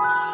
Bye.